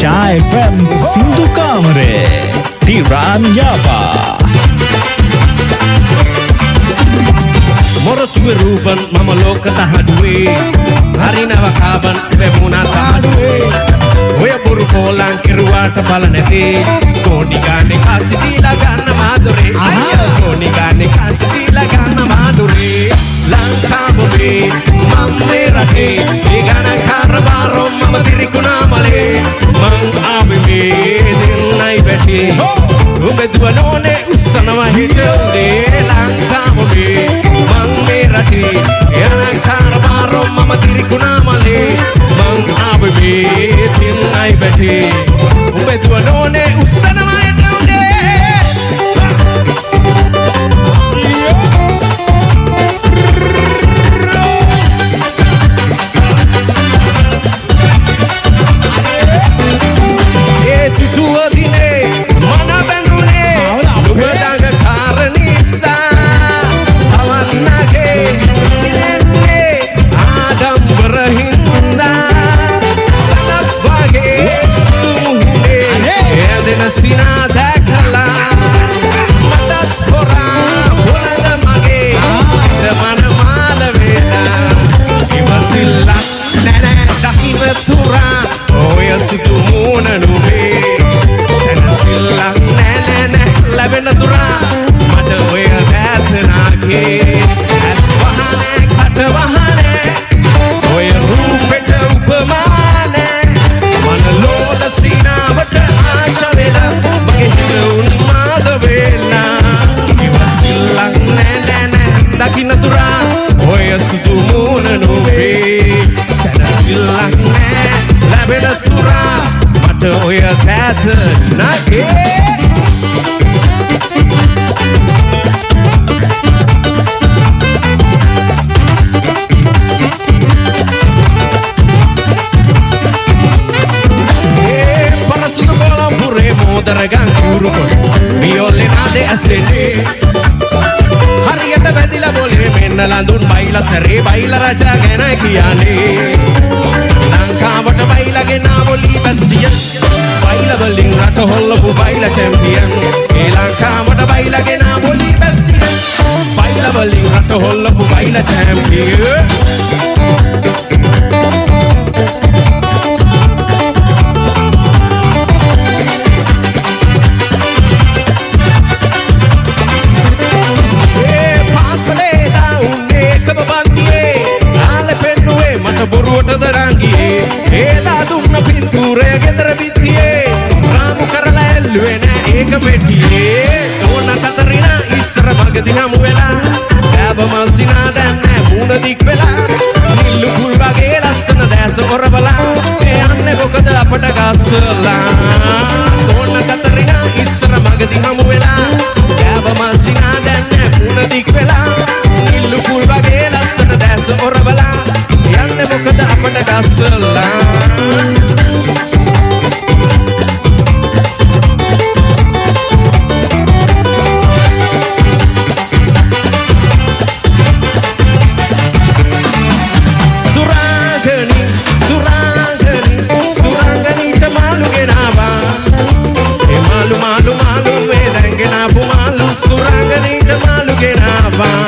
Shy FM සින්දු කාමරේ ටිරාන් යාපා මොරටුවේ රූපන් මම ලෝක තහඩුවේ හරි නවකාබන් වැමුණා තහඩුවේ ඔය බොරු කෝලං කෙරුවාට බල නැතේ කෝඩි ගානේ කාසි දීලා ගන්න මාදුරේ අයියා කෝඩි ගානේ කාසි දීලා ගන්න මාදුරේ ලංකාවේ මම මේ රටේ hidung di langkah mumi Mang Mirati Yang kar baru mama diriku namali Mang Abibi Tinai beti Umbe dua no වහනෑ කට වහනෑ ඔය රූපෙට උපමානෑ. මන ලෝල සිනාවට ආශ වෙලා මගේ හිත උන්මාද වෙලා. ඉවසිල්ලක් නැනැනැ දකින්න තුරා. ඔය සුදු මූණ නුඹේ සැනසිල්ලක් නෑ ලැබෙන තුරා. මට ඔය තෑත නගේ. බොලේ මෙන්න ලඳුන් බයිලා සැරේ බයිලා රජා ගැන කියන්නේ. ලංකාවට බයිලාගෙන ආවොලි බැස්ටියන් බයිලා වලින් රට හොල්ලපු බයිලා චැම්පියන් ඒ ලංකාවට බයිලාගෙන ආවොලි බැස්ටියන් බයිලා වලින් රට හොල්ලපු බයිලා චැම්පියන් රංගියේ ඒලා දුන්න පින්තූරය ගෙදර බිත්තියේ රාමු කරලා ඇල්ලුවේ නෑ ඒක පෙට්ටියේ ඕන කතරිනා ඉස්සර මගදි හමු වෙලා. දෑබ මල්සිනා දැන් නෑ මූණ දික් වෙලා. නිල්ලු කුල් වගේ ලස්සන දැස ඔරබලා ඒ යන්නේ කොකද අපට ගස්සලා. ඕන කතරිනා ඉස්සර මගදි හමු වෙලා. දෑබ මල්සිනා දැන් නෑ මූණ දික් වෙලා. නිල්ලු කුල් වගේ ලස්සන දැස ඔරබලා යන්නේ මොකද අපට ගස්සලා. මාළු සුරාගනීට මාළු ගෙනාවා.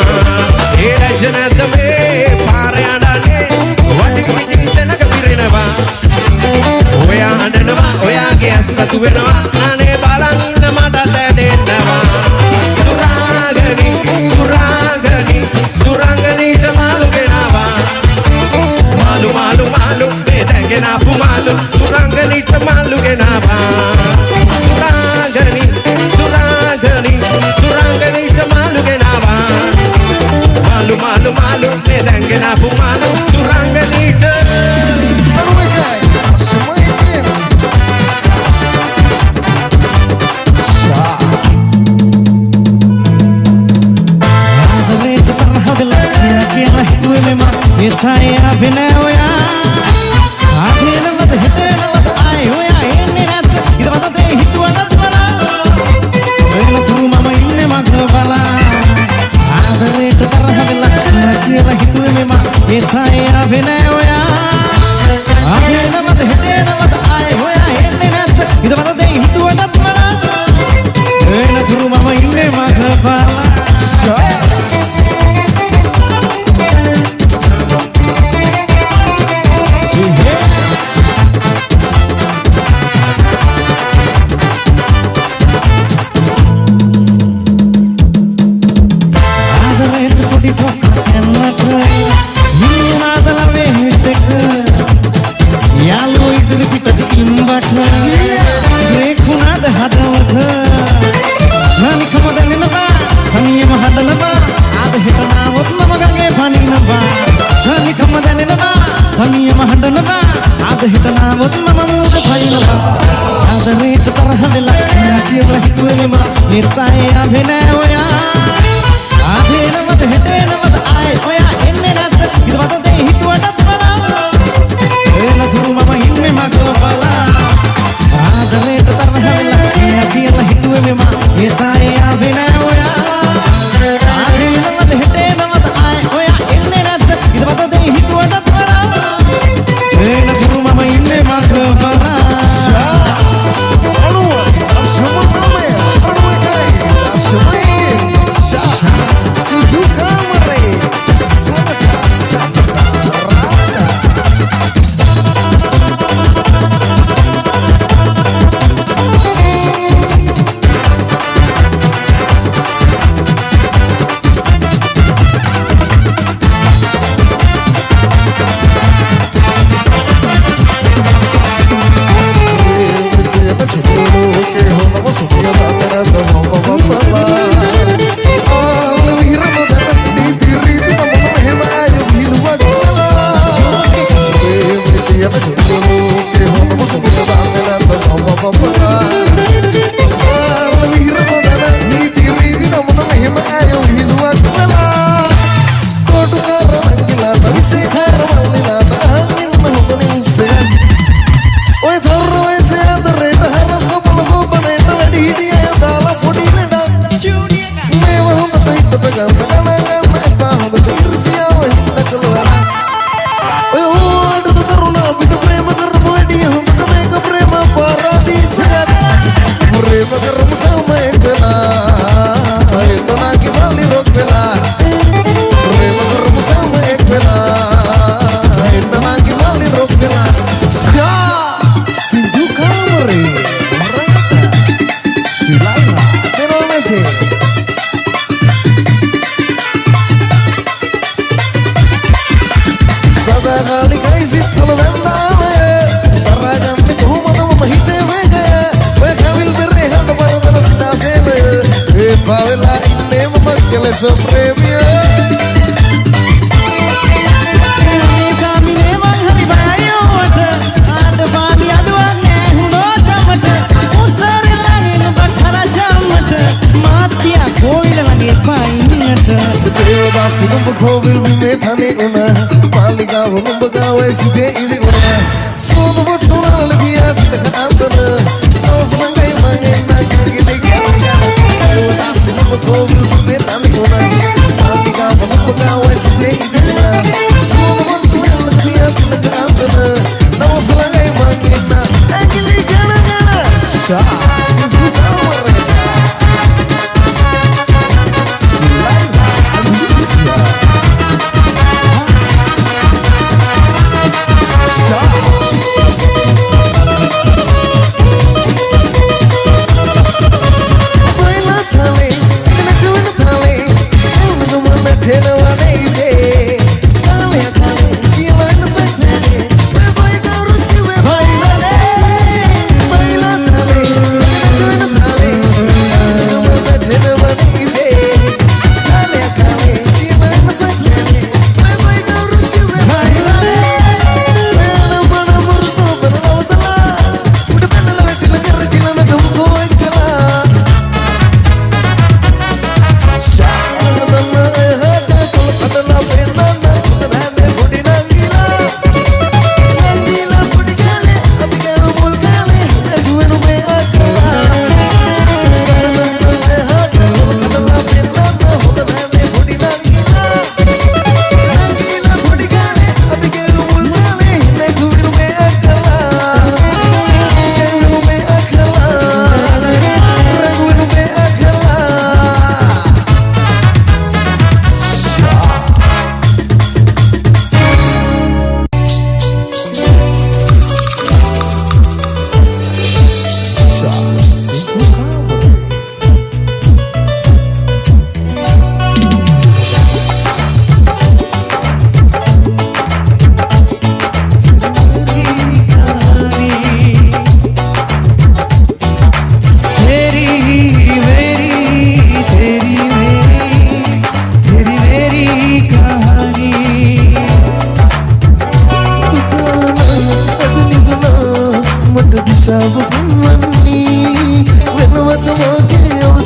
ඒ රජ නැත මේ පාර යඩන්නේ වටි පිටින් සෙනග පිරෙනවා. ඔයා හඬනවා ඔයාගේ ඇස් රතු වෙනවා. निर्चाय अभिनय I'm আছে सदा गाली गई सी थलवेंदा में तरा गंद घूमत महीते में गया वे कविल बिरे हट बरदन सिना से ले ए पावला इन्ने मक्कल सो प्रेम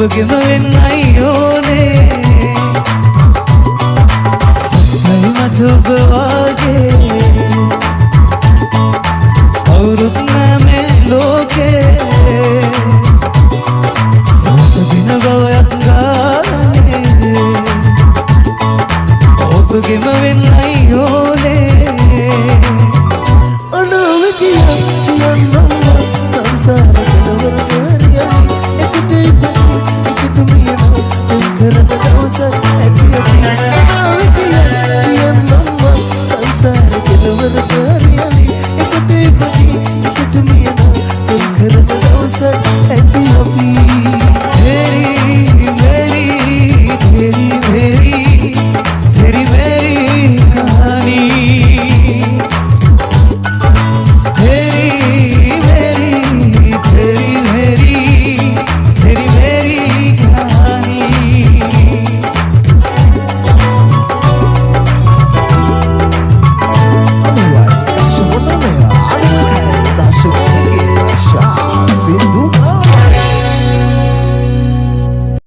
ඔබගෙම වෙන්නයි ඕනේ. සත්‍යයි මට ඔබ වාගේ. කවුරුත් නෑ මේ ලෝකේ. ඔබ බින බවයක් ගානේ. ඔබගෙම වෙන්න hey.